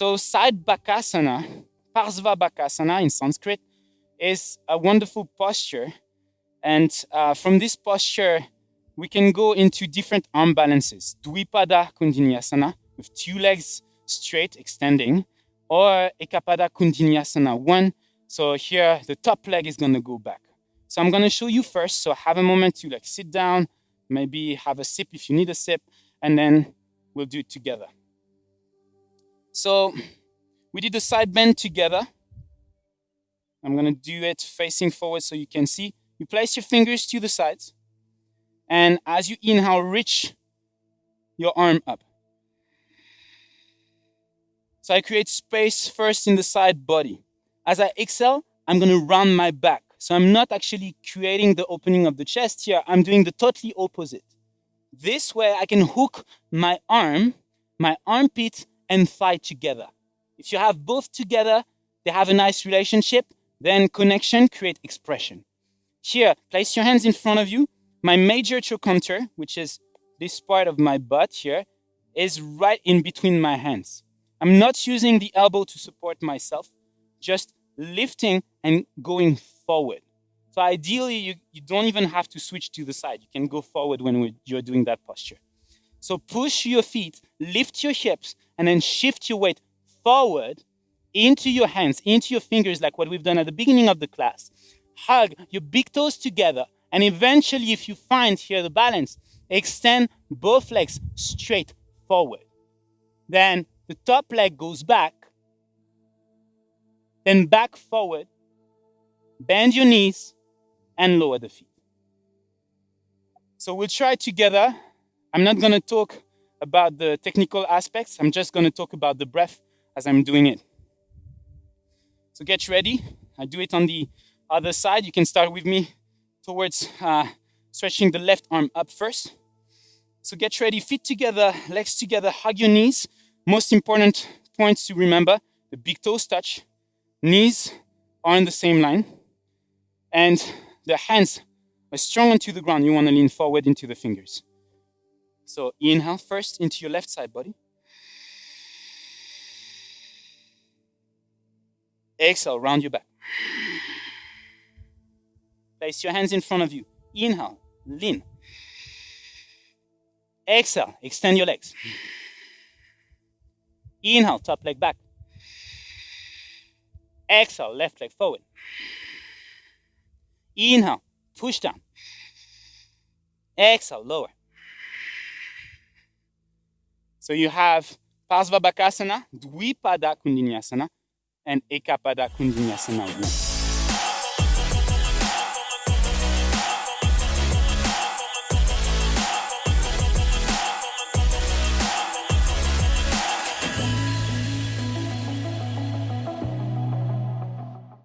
So side Bakasana, Parsva Bakasana in Sanskrit, is a wonderful posture. And uh, from this posture, we can go into different arm balances. Dvipada Koundinyasana, with two legs straight extending, or Ekapada Koundinyasana, one. So here, the top leg is gonna go back. So I'm gonna show you first, so have a moment to like sit down, maybe have a sip if you need a sip, and then we'll do it together. So we did the side bend together. I'm gonna do it facing forward so you can see. You place your fingers to the sides. And as you inhale, reach your arm up. So I create space first in the side body. As I exhale, I'm gonna round my back. So I'm not actually creating the opening of the chest here. I'm doing the totally opposite. This way I can hook my arm, my armpit and thigh together. If you have both together, they have a nice relationship, then connection create expression. Here, place your hands in front of you. My major trochanter, which is this part of my butt here, is right in between my hands. I'm not using the elbow to support myself, just lifting and going forward. So ideally, you, you don't even have to switch to the side. You can go forward when you're doing that posture. So push your feet, lift your hips, and then shift your weight forward into your hands, into your fingers, like what we've done at the beginning of the class. Hug your big toes together. And eventually, if you find here the balance, extend both legs straight forward. Then the top leg goes back, then back forward, bend your knees, and lower the feet. So we'll try together. I'm not going to talk about the technical aspects. I'm just going to talk about the breath as I'm doing it. So get ready. I do it on the other side. You can start with me towards uh, stretching the left arm up first. So get ready, feet together, legs together, hug your knees. Most important points to remember, the big toes touch, knees are in the same line, and the hands are strong onto the ground. You want to lean forward into the fingers. So inhale first into your left side body. Exhale, round your back. Place your hands in front of you. Inhale, lean. Exhale, extend your legs. Inhale, top leg back. Exhale, left leg forward. Inhale, push down. Exhale, lower. So you have Parsva Bakasana, Dvipada Koundinyasana, and Ekapada Koundinyasana